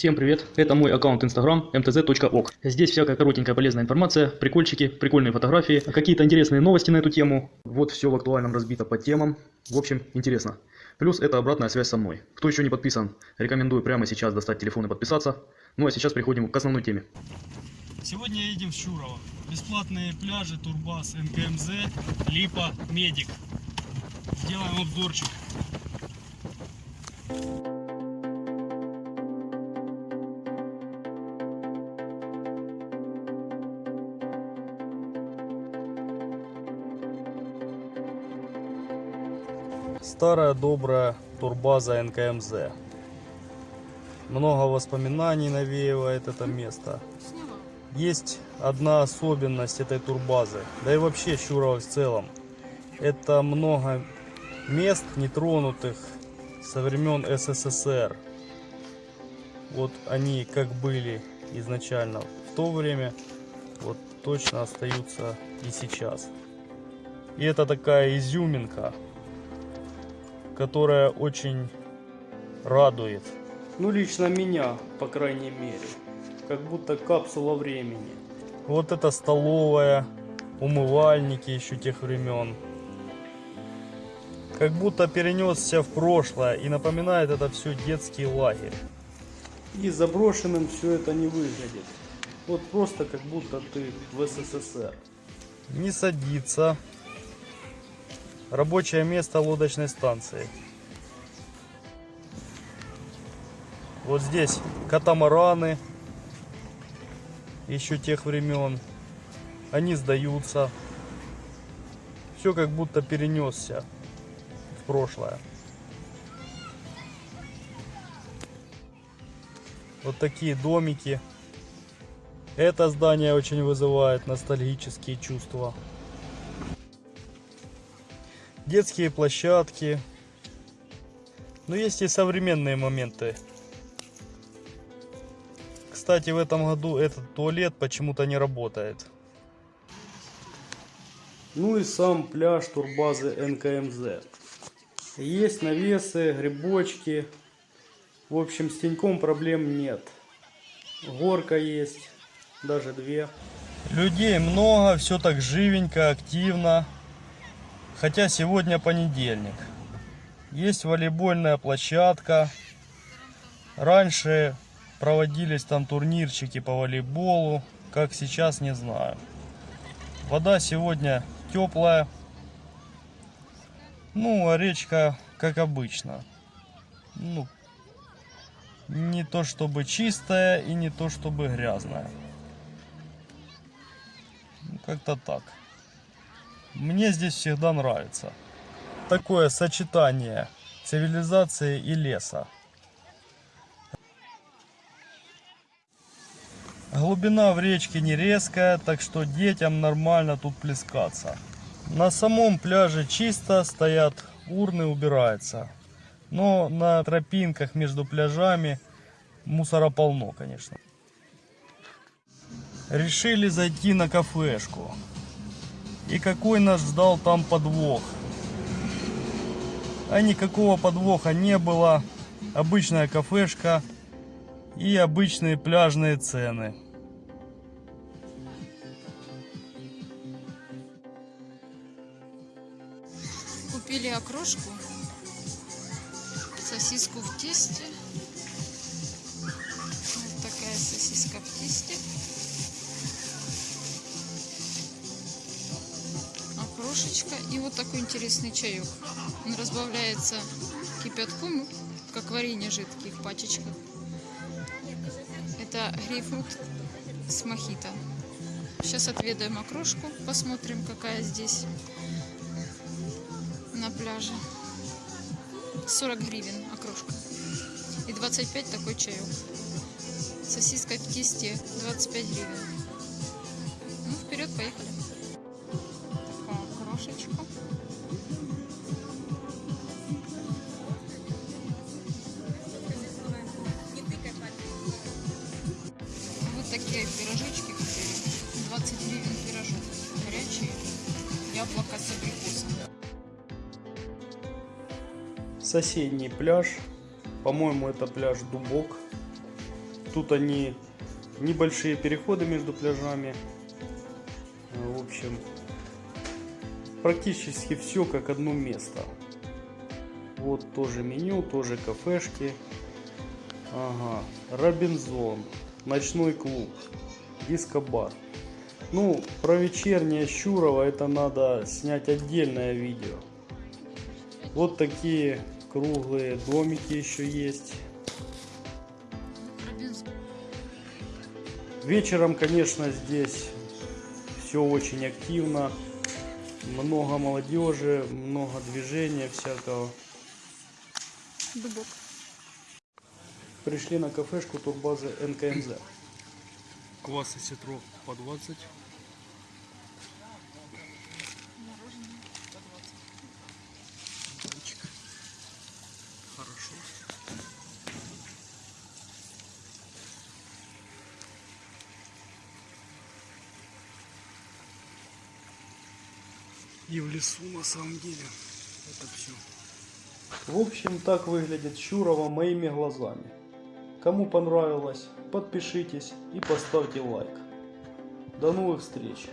Всем привет, это мой аккаунт Instagram mtz.ok. Здесь всякая коротенькая полезная информация, прикольчики, прикольные фотографии, какие-то интересные новости на эту тему. Вот все в актуальном разбито по темам. В общем, интересно. Плюс это обратная связь со мной. Кто еще не подписан, рекомендую прямо сейчас достать телефон и подписаться. Ну а сейчас переходим к основной теме. Сегодня едем в Щурово. Бесплатные пляжи, Турбас, НКМЗ, Липа, Медик. Сделаем обзорчик. Старая добрая турбаза НКМЗ. Много воспоминаний навеивает это место. Есть одна особенность этой турбазы, да и вообще Щурова в целом. Это много мест нетронутых со времен СССР. Вот они как были изначально в то время, вот точно остаются и сейчас. И это такая изюминка, которая очень радует. Ну, лично меня, по крайней мере. Как будто капсула времени. Вот это столовая, умывальники еще тех времен. Как будто перенесся в прошлое и напоминает это все детский лагерь. И заброшенным все это не выглядит. Вот просто как будто ты в СССР. Не садится. Рабочее место лодочной станции. Вот здесь катамараны еще тех времен. Они сдаются. Все как будто перенесся в прошлое. Вот такие домики. Это здание очень вызывает ностальгические чувства. Детские площадки. Но есть и современные моменты. Кстати, в этом году этот туалет почему-то не работает. Ну и сам пляж турбазы НКМЗ. Есть навесы, грибочки. В общем, с теньком проблем нет. Горка есть, даже две. Людей много, все так живенько, активно. Хотя сегодня понедельник. Есть волейбольная площадка. Раньше проводились там турнирчики по волейболу. Как сейчас, не знаю. Вода сегодня теплая. Ну, а речка, как обычно. Ну, не то чтобы чистая и не то чтобы грязная. Ну, Как-то так. Мне здесь всегда нравится. Такое сочетание цивилизации и леса. Глубина в речке не резкая, так что детям нормально тут плескаться. На самом пляже чисто, стоят урны, убирается. Но на тропинках между пляжами мусора полно, конечно. Решили зайти на кафешку. И какой нас ждал там подвох? А никакого подвоха не было. Обычная кафешка и обычные пляжные цены. Купили окрошку, сосиску в тесте. Окрошечка и вот такой интересный чаек. Он разбавляется кипятком, как варенье жидкие в пачечках. Это грейпфрут с мохито. Сейчас отведаем окрошку, посмотрим, какая здесь на пляже. 40 гривен окрошка. И 25 такой чаек. Сосиска в тесте 25 гривен. Ну, вперед, поехали. Яблоко с абрикосом. Соседний пляж. По-моему, это пляж Дубок. Тут они небольшие переходы между пляжами. В общем, практически все как одно место. Вот тоже меню, тоже кафешки. Ага, Робинзон, ночной клуб, дискобар. Ну, про вечернее Щурово это надо снять отдельное видео. Вот такие круглые домики еще есть. Вечером, конечно, здесь все очень активно. Много молодежи, много движения всякого. Дубок. Пришли на кафешку турбазы НКМЗ. Квасы ситро по 20. Мороженое по 20. Мальчик. Хорошо. И в лесу на самом деле это все. В общем, так выглядит Щурова моими глазами. Кому понравилось, подпишитесь и поставьте лайк. До новых встреч!